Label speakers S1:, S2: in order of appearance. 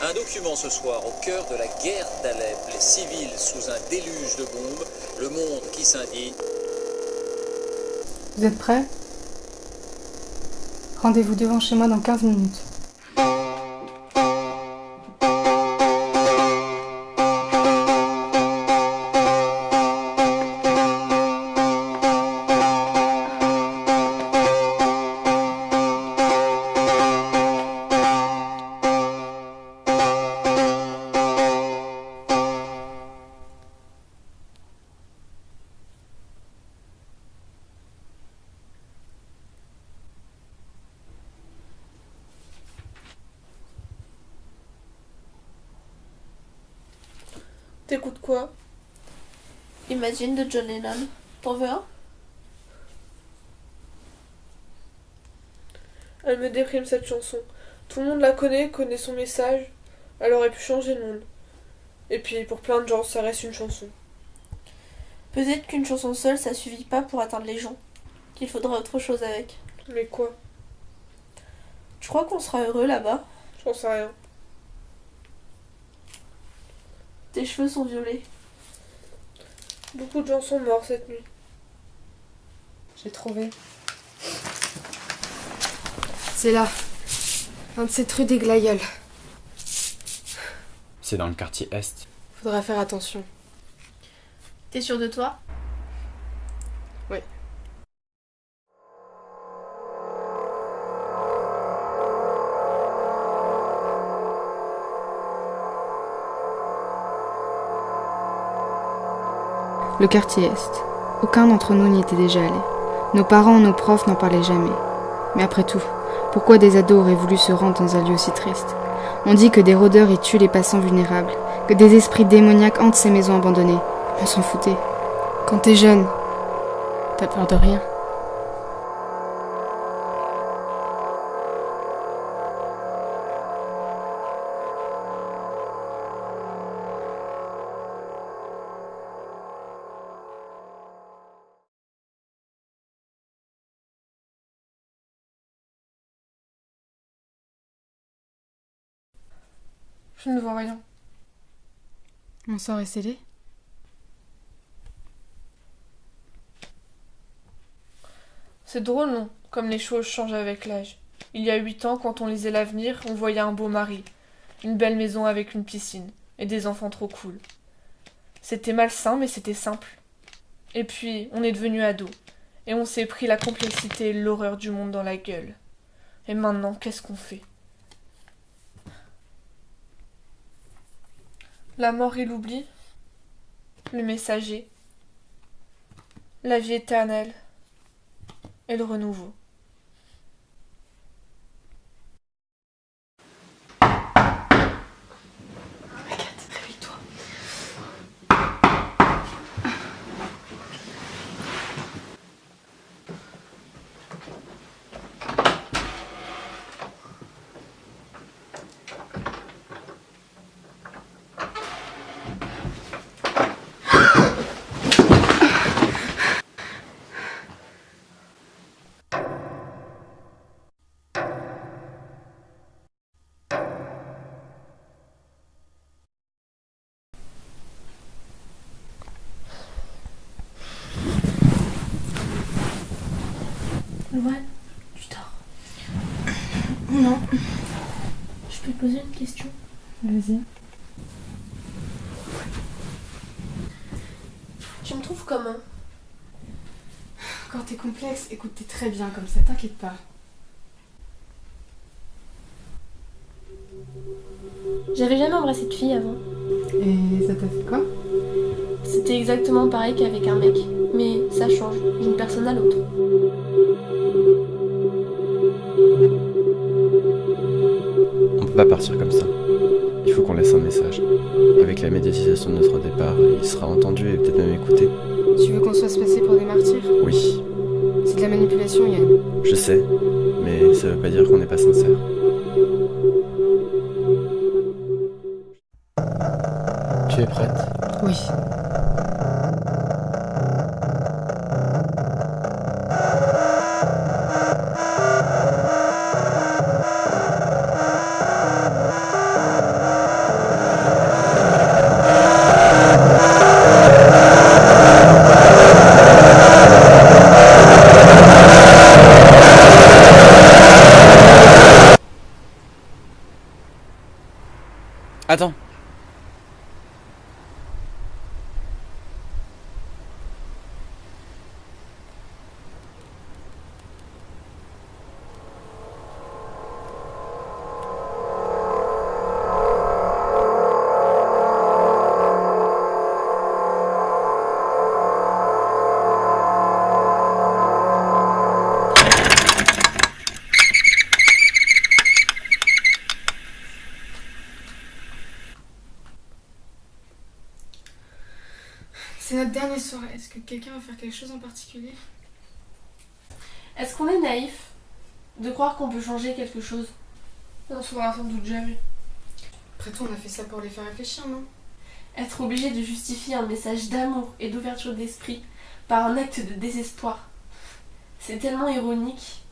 S1: Un document ce soir au cœur de la guerre d'Alep, les civils sous un déluge de bombes, le monde qui s'indigne.
S2: Vous êtes prêts? Rendez-vous devant chez moi dans 15 minutes.
S3: T'écoutes quoi?
S4: Imagine de John Lennon. T'en veux un?
S3: Elle me déprime cette chanson. Tout le monde la connaît, connaît son message. Elle aurait pu changer le monde. Et puis, pour plein de gens, ça reste une chanson.
S4: Peut-être qu'une chanson seule, ça suffit pas pour atteindre les gens. Qu'il faudrait autre chose avec.
S3: Mais quoi?
S4: Tu crois qu'on sera heureux là-bas?
S3: J'en sais rien.
S4: Tes cheveux sont violets.
S3: Beaucoup de gens sont morts cette nuit.
S2: J'ai trouvé. C'est là. Un de ces trucs des glaïeuls.
S5: C'est dans le quartier Est.
S2: Faudra faire attention.
S4: T'es sûr de toi?
S2: Le quartier Est. Aucun d'entre nous n'y était déjà allé. Nos parents nos profs n'en parlaient jamais. Mais après tout, pourquoi des ados auraient voulu se rendre dans un lieu aussi triste? On dit que des rôdeurs y tuent les passants vulnérables, que des esprits démoniaques hantent ces maisons abandonnées. On s'en foutait. Quand t'es jeune, t'as peur de rien.
S3: Je ne vois rien.
S2: Mon sort est scellé
S3: C'est drôle, non? Comme les choses changent avec l'âge. Il y a huit ans, quand on lisait l'avenir, on voyait un beau mari, une belle maison avec une piscine, et des enfants trop cool. C'était malsain, mais c'était simple. Et puis, on est devenu ado, et on s'est pris la complexité et l'horreur du monde dans la gueule. Et maintenant, qu'est-ce qu'on fait? La mort et l'oubli, le messager, la vie éternelle. Et le renouveau.
S4: Ouais, tu dors. Non. Je peux te poser une question
S2: Vas-y.
S4: Tu me trouves comment?
S2: Quand t'es complexe, écoute, t'es très bien comme ça, t'inquiète pas.
S4: J'avais jamais embrassé de fille avant.
S2: Et ça t'a fait quoi?
S4: C'était exactement pareil qu'avec un mec. Mais ça change d'une personne à l'autre.
S5: On peut pas partir comme ça. Il faut qu'on laisse un message. Avec la médiatisation de notre départ, il sera entendu et peut-être même écouté.
S2: Tu veux qu'on se fasse passer pour des martyrs?
S5: Oui,
S2: C'est de la manipulation, Yann.
S5: je sais, mais ça veut pas dire qu'on n'est pas sincère.
S2: C'est notre dernière soirée. Est-ce que quelqu'un va faire quelque chose en particulier?
S4: Est-ce qu'on est naïf de croire qu'on peut changer quelque chose?
S3: On saura sans doute jamais.
S2: Après tout, on a fait ça pour les faire réfléchir, non?
S4: Être obligé de justifier un message d'amour et d'ouverture d'esprit par un acte de désespoir. C'est tellement ironique